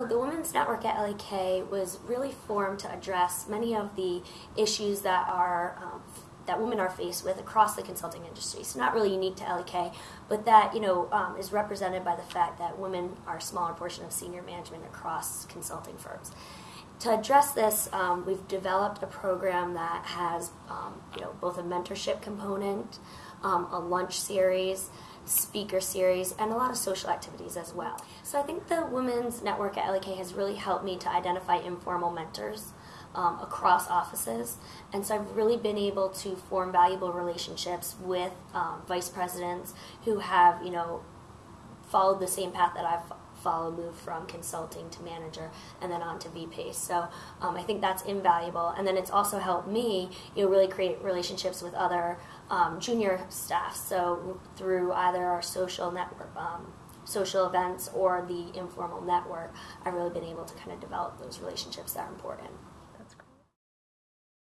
The Women's Network at LEK was really formed to address many of the issues that are um, that women are faced with across the consulting industry. So not really unique to LEK, but that you know um, is represented by the fact that women are a smaller portion of senior management across consulting firms. To address this, um, we've developed a program that has um, you know both a mentorship component, um, a lunch series, speaker series, and a lot of social activities as well. So I think the Women's Network at LEK has really helped me to identify informal mentors um, across offices. And so I've really been able to form valuable relationships with um, vice presidents who have, you know, followed the same path that I've followed, moved from consulting to manager and then on to VP. So um, I think that's invaluable. And then it's also helped me, you know, really create relationships with other um, junior staff. So through either our social network, um, social events or the informal network, I've really been able to kind of develop those relationships that are important.